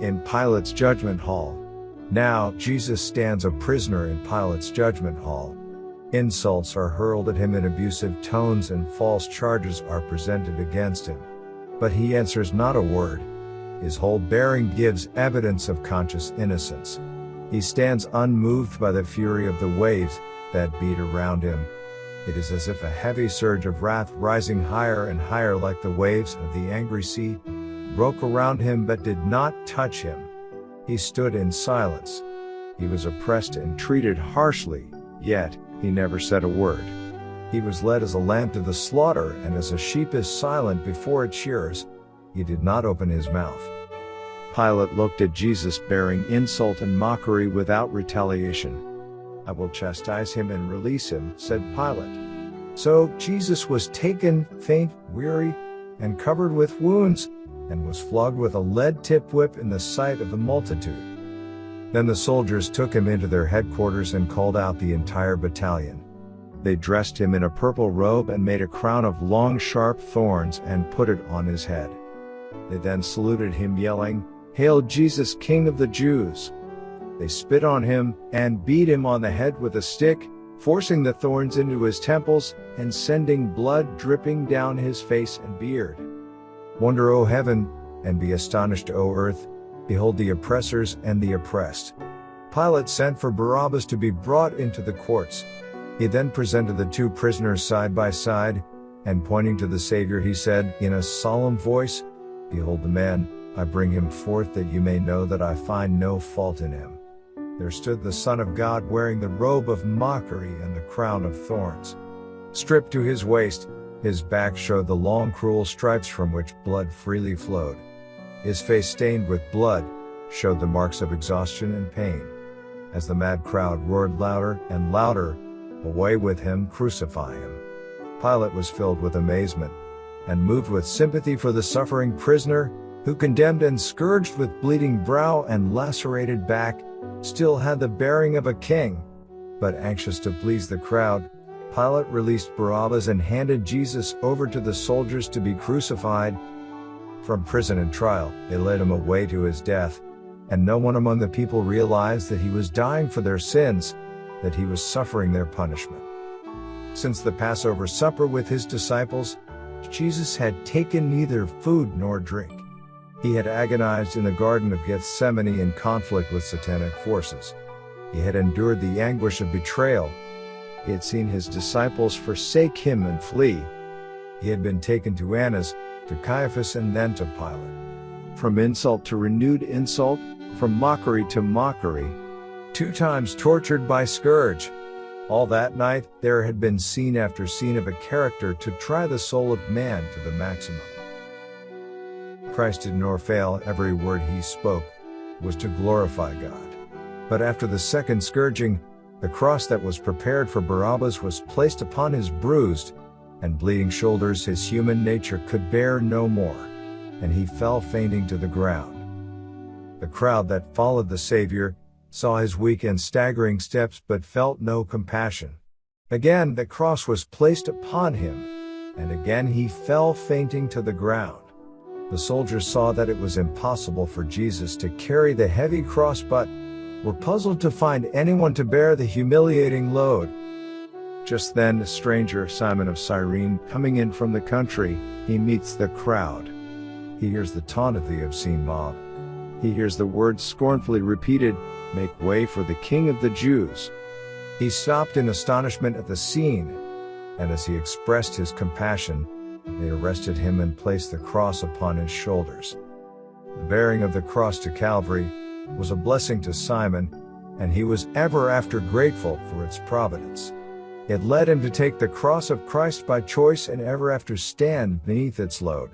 in Pilate's judgment hall. Now, Jesus stands a prisoner in Pilate's judgment hall. Insults are hurled at him in abusive tones and false charges are presented against him. But he answers not a word. His whole bearing gives evidence of conscious innocence. He stands unmoved by the fury of the waves that beat around him. It is as if a heavy surge of wrath rising higher and higher like the waves of the angry sea broke around him but did not touch him. He stood in silence. He was oppressed and treated harshly, yet, he never said a word. He was led as a lamb to the slaughter, and as a sheep is silent before its shearers, he did not open his mouth. Pilate looked at Jesus bearing insult and mockery without retaliation. I will chastise him and release him, said Pilate. So Jesus was taken, faint, weary, and covered with wounds, and was flogged with a lead-tipped whip in the sight of the multitude. Then the soldiers took him into their headquarters and called out the entire battalion. They dressed him in a purple robe and made a crown of long sharp thorns and put it on his head. They then saluted him yelling, Hail Jesus King of the Jews! They spit on him and beat him on the head with a stick, forcing the thorns into his temples and sending blood dripping down his face and beard. Wonder, O heaven, and be astonished, O earth, behold the oppressors and the oppressed. Pilate sent for Barabbas to be brought into the courts. He then presented the two prisoners side by side, and pointing to the Savior he said, in a solemn voice, Behold the man, I bring him forth that you may know that I find no fault in him. There stood the Son of God wearing the robe of mockery and the crown of thorns. Stripped to his waist, his back showed the long cruel stripes from which blood freely flowed. His face stained with blood, showed the marks of exhaustion and pain. As the mad crowd roared louder and louder, Away with him, crucify him. Pilate was filled with amazement, and moved with sympathy for the suffering prisoner, who condemned and scourged with bleeding brow and lacerated back, still had the bearing of a king. But anxious to please the crowd, Pilate released Barabbas and handed Jesus over to the soldiers to be crucified. From prison and trial, they led him away to his death, and no one among the people realized that he was dying for their sins, that he was suffering their punishment. Since the Passover supper with his disciples, Jesus had taken neither food nor drink. He had agonized in the Garden of Gethsemane in conflict with satanic forces. He had endured the anguish of betrayal, he had seen his disciples forsake him and flee. He had been taken to Annas, to Caiaphas and then to Pilate. From insult to renewed insult, from mockery to mockery, two times tortured by scourge. All that night, there had been scene after scene of a character to try the soul of man to the maximum. Christ did nor fail, every word he spoke was to glorify God. But after the second scourging, the cross that was prepared for Barabbas was placed upon his bruised and bleeding shoulders his human nature could bear no more, and he fell fainting to the ground. The crowd that followed the Savior saw his weak and staggering steps but felt no compassion. Again the cross was placed upon him, and again he fell fainting to the ground. The soldiers saw that it was impossible for Jesus to carry the heavy cross but were puzzled to find anyone to bear the humiliating load. Just then, a stranger, Simon of Cyrene, coming in from the country, he meets the crowd. He hears the taunt of the obscene mob. He hears the words scornfully repeated, Make way for the King of the Jews. He stopped in astonishment at the scene, and as he expressed his compassion, they arrested him and placed the cross upon his shoulders. The bearing of the cross to Calvary was a blessing to Simon, and he was ever after grateful for its providence. It led him to take the cross of Christ by choice and ever after stand beneath its load.